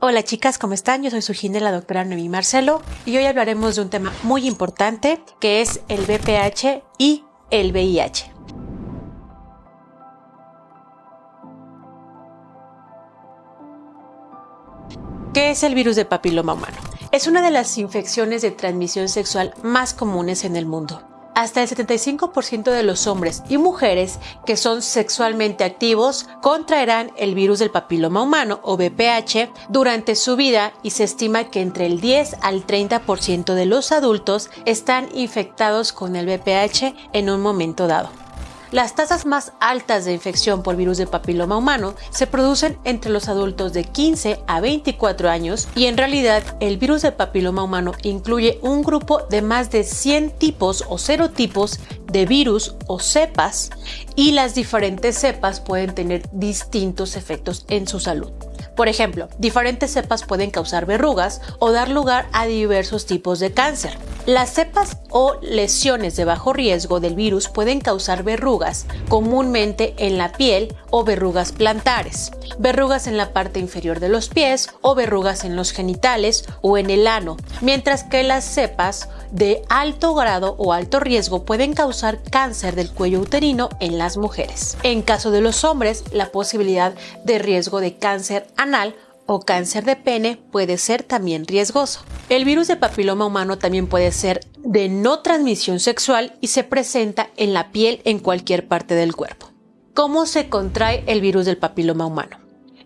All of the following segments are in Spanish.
Hola chicas, ¿cómo están? Yo soy su gine, la doctora Noemí Marcelo, y hoy hablaremos de un tema muy importante que es el VPH y el VIH. ¿Qué es el virus de papiloma humano? Es una de las infecciones de transmisión sexual más comunes en el mundo hasta el 75% de los hombres y mujeres que son sexualmente activos contraerán el virus del papiloma humano o VPH durante su vida y se estima que entre el 10 al 30% de los adultos están infectados con el VPH en un momento dado. Las tasas más altas de infección por virus de papiloma humano se producen entre los adultos de 15 a 24 años y en realidad el virus de papiloma humano incluye un grupo de más de 100 tipos o serotipos de virus o cepas y las diferentes cepas pueden tener distintos efectos en su salud. Por ejemplo, diferentes cepas pueden causar verrugas o dar lugar a diversos tipos de cáncer. Las cepas o lesiones de bajo riesgo del virus pueden causar verrugas, comúnmente en la piel o verrugas plantares, verrugas en la parte inferior de los pies o verrugas en los genitales o en el ano, mientras que las cepas de alto grado o alto riesgo pueden causar cáncer del cuello uterino en las mujeres. En caso de los hombres, la posibilidad de riesgo de cáncer anal o cáncer de pene puede ser también riesgoso. El virus de papiloma humano también puede ser de no transmisión sexual y se presenta en la piel en cualquier parte del cuerpo. ¿Cómo se contrae el virus del papiloma humano?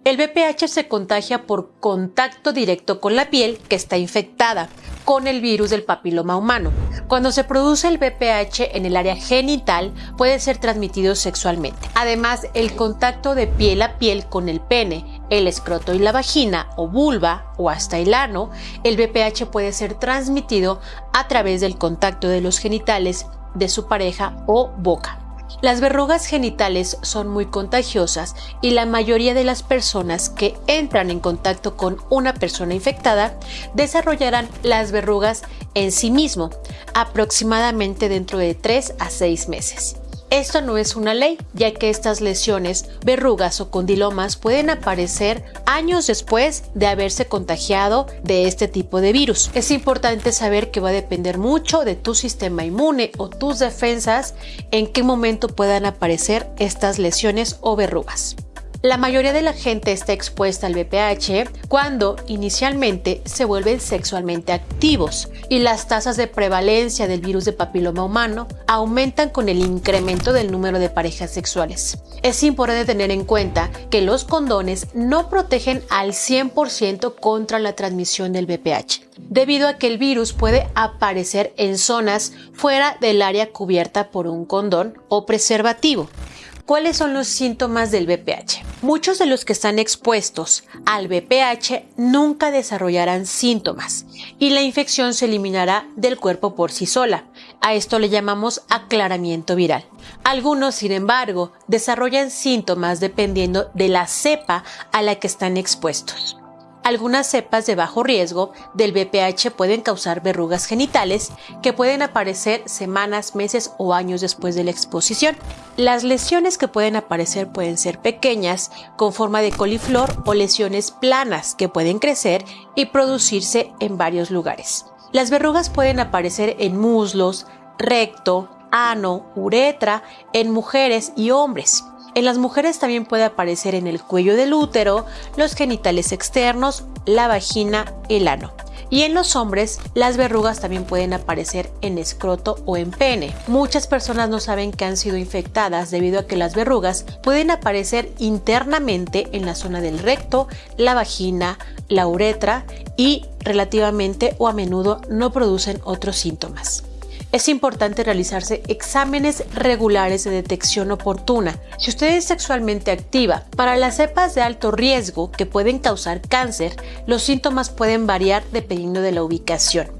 El VPH se contagia por contacto directo con la piel que está infectada con el virus del papiloma humano. Cuando se produce el VPH en el área genital puede ser transmitido sexualmente. Además, el contacto de piel a piel con el pene, el escroto y la vagina o vulva o hasta el ano, el VPH puede ser transmitido a través del contacto de los genitales de su pareja o boca. Las verrugas genitales son muy contagiosas y la mayoría de las personas que entran en contacto con una persona infectada desarrollarán las verrugas en sí mismo, aproximadamente dentro de 3 a 6 meses. Esto no es una ley, ya que estas lesiones, verrugas o condilomas pueden aparecer años después de haberse contagiado de este tipo de virus. Es importante saber que va a depender mucho de tu sistema inmune o tus defensas en qué momento puedan aparecer estas lesiones o verrugas. La mayoría de la gente está expuesta al VPH cuando inicialmente se vuelven sexualmente activos y las tasas de prevalencia del virus de papiloma humano aumentan con el incremento del número de parejas sexuales. Es importante tener en cuenta que los condones no protegen al 100% contra la transmisión del VPH, debido a que el virus puede aparecer en zonas fuera del área cubierta por un condón o preservativo. ¿Cuáles son los síntomas del VPH? Muchos de los que están expuestos al VPH nunca desarrollarán síntomas y la infección se eliminará del cuerpo por sí sola. A esto le llamamos aclaramiento viral. Algunos, sin embargo, desarrollan síntomas dependiendo de la cepa a la que están expuestos. Algunas cepas de bajo riesgo del VPH pueden causar verrugas genitales que pueden aparecer semanas, meses o años después de la exposición. Las lesiones que pueden aparecer pueden ser pequeñas, con forma de coliflor o lesiones planas que pueden crecer y producirse en varios lugares. Las verrugas pueden aparecer en muslos, recto, ano, uretra, en mujeres y hombres. En las mujeres también puede aparecer en el cuello del útero, los genitales externos, la vagina, el ano. Y en los hombres, las verrugas también pueden aparecer en escroto o en pene. Muchas personas no saben que han sido infectadas debido a que las verrugas pueden aparecer internamente en la zona del recto, la vagina, la uretra y relativamente o a menudo no producen otros síntomas es importante realizarse exámenes regulares de detección oportuna. Si usted es sexualmente activa, para las cepas de alto riesgo que pueden causar cáncer, los síntomas pueden variar dependiendo de la ubicación.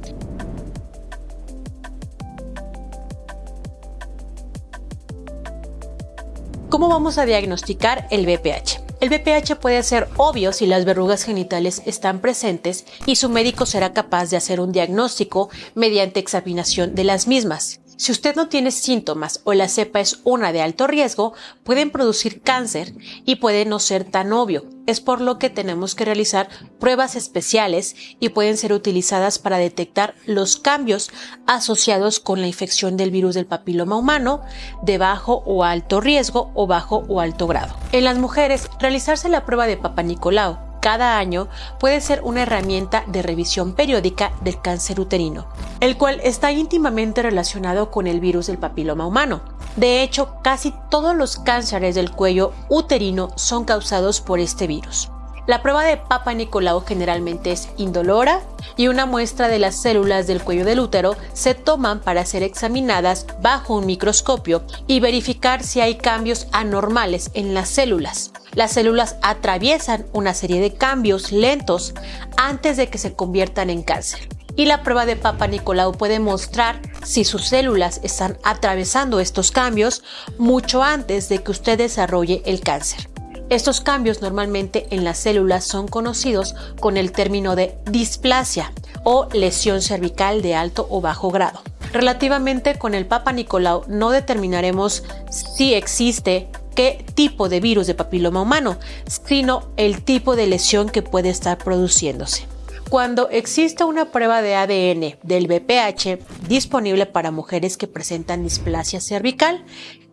¿Cómo vamos a diagnosticar el VPH? El BPH puede ser obvio si las verrugas genitales están presentes y su médico será capaz de hacer un diagnóstico mediante examinación de las mismas. Si usted no tiene síntomas o la cepa es una de alto riesgo, pueden producir cáncer y puede no ser tan obvio. Es por lo que tenemos que realizar pruebas especiales y pueden ser utilizadas para detectar los cambios asociados con la infección del virus del papiloma humano de bajo o alto riesgo o bajo o alto grado. En las mujeres, realizarse la prueba de Papa Nicolau cada año puede ser una herramienta de revisión periódica del cáncer uterino, el cual está íntimamente relacionado con el virus del papiloma humano. De hecho, casi todos los cánceres del cuello uterino son causados por este virus. La prueba de Papa Nicolau generalmente es indolora y una muestra de las células del cuello del útero se toman para ser examinadas bajo un microscopio y verificar si hay cambios anormales en las células. Las células atraviesan una serie de cambios lentos antes de que se conviertan en cáncer. Y la prueba de Papa Nicolau puede mostrar si sus células están atravesando estos cambios mucho antes de que usted desarrolle el cáncer. Estos cambios normalmente en las células son conocidos con el término de displasia o lesión cervical de alto o bajo grado. Relativamente con el Papa Nicolau no determinaremos si existe qué tipo de virus de papiloma humano, sino el tipo de lesión que puede estar produciéndose. Cuando existe una prueba de ADN del BPH disponible para mujeres que presentan displasia cervical,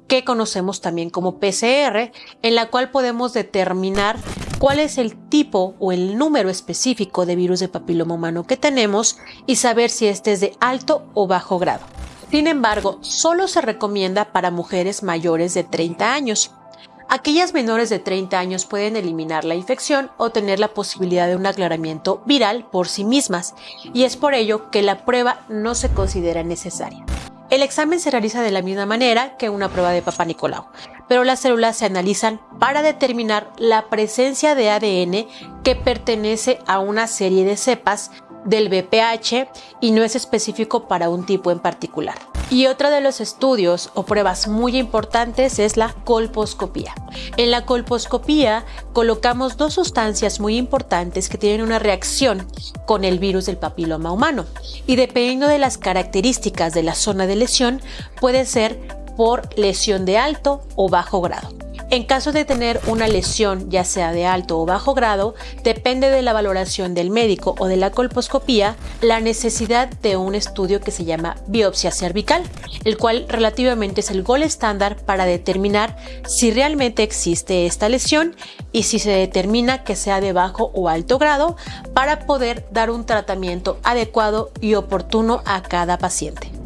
que conocemos también como PCR, en la cual podemos determinar cuál es el tipo o el número específico de virus de papiloma humano que tenemos y saber si este es de alto o bajo grado. Sin embargo, solo se recomienda para mujeres mayores de 30 años. Aquellas menores de 30 años pueden eliminar la infección o tener la posibilidad de un aclaramiento viral por sí mismas, y es por ello que la prueba no se considera necesaria. El examen se realiza de la misma manera que una prueba de Papa Nicolau, pero las células se analizan para determinar la presencia de ADN que pertenece a una serie de cepas del BPH y no es específico para un tipo en particular. Y otro de los estudios o pruebas muy importantes es la colposcopía. En la colposcopía colocamos dos sustancias muy importantes que tienen una reacción con el virus del papiloma humano y dependiendo de las características de la zona de lesión puede ser por lesión de alto o bajo grado. En caso de tener una lesión, ya sea de alto o bajo grado, depende de la valoración del médico o de la colposcopía, la necesidad de un estudio que se llama biopsia cervical, el cual relativamente es el gol estándar para determinar si realmente existe esta lesión y si se determina que sea de bajo o alto grado para poder dar un tratamiento adecuado y oportuno a cada paciente.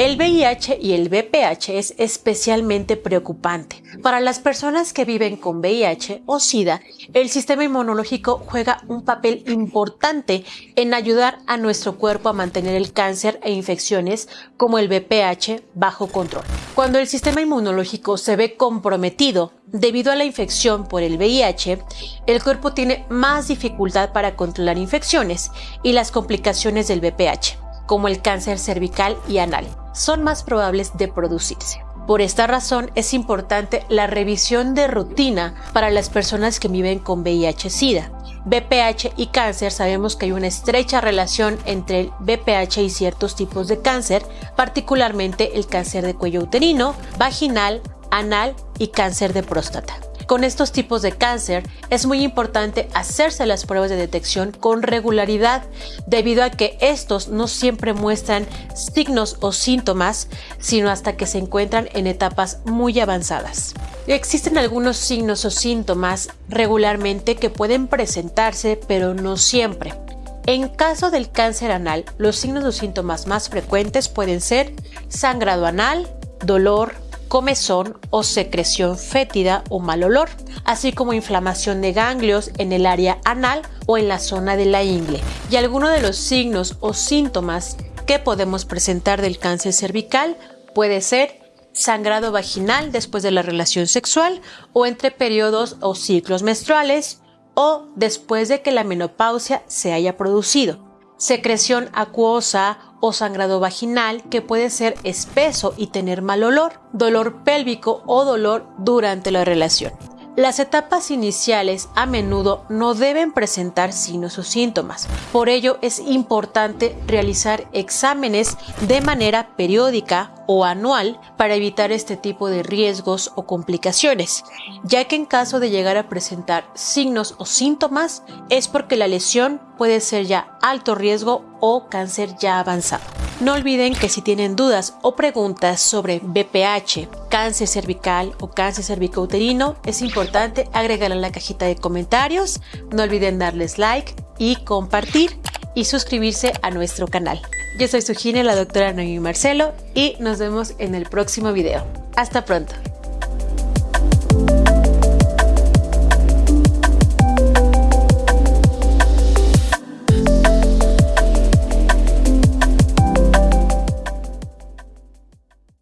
El VIH y el VPH es especialmente preocupante. Para las personas que viven con VIH o SIDA, el sistema inmunológico juega un papel importante en ayudar a nuestro cuerpo a mantener el cáncer e infecciones como el VPH bajo control. Cuando el sistema inmunológico se ve comprometido debido a la infección por el VIH, el cuerpo tiene más dificultad para controlar infecciones y las complicaciones del VPH, como el cáncer cervical y anal son más probables de producirse. Por esta razón es importante la revisión de rutina para las personas que viven con VIH-Sida. BPH y cáncer sabemos que hay una estrecha relación entre el BPH y ciertos tipos de cáncer, particularmente el cáncer de cuello uterino, vaginal, anal y cáncer de próstata. Con estos tipos de cáncer es muy importante hacerse las pruebas de detección con regularidad debido a que estos no siempre muestran signos o síntomas, sino hasta que se encuentran en etapas muy avanzadas. Existen algunos signos o síntomas regularmente que pueden presentarse, pero no siempre. En caso del cáncer anal, los signos o síntomas más frecuentes pueden ser sangrado anal, dolor, comezón o secreción fétida o mal olor, así como inflamación de ganglios en el área anal o en la zona de la ingle. Y algunos de los signos o síntomas que podemos presentar del cáncer cervical puede ser sangrado vaginal después de la relación sexual o entre periodos o ciclos menstruales o después de que la menopausia se haya producido secreción acuosa o sangrado vaginal que puede ser espeso y tener mal olor, dolor pélvico o dolor durante la relación. Las etapas iniciales a menudo no deben presentar signos o síntomas. Por ello es importante realizar exámenes de manera periódica o anual para evitar este tipo de riesgos o complicaciones, ya que en caso de llegar a presentar signos o síntomas es porque la lesión puede ser ya alto riesgo o cáncer ya avanzado. No olviden que si tienen dudas o preguntas sobre BPH, cáncer cervical o cáncer cervicouterino, es importante agregarlo en la cajita de comentarios. No olviden darles like y compartir y suscribirse a nuestro canal. Yo soy su gine, la doctora Noemi Marcelo, y nos vemos en el próximo video. Hasta pronto.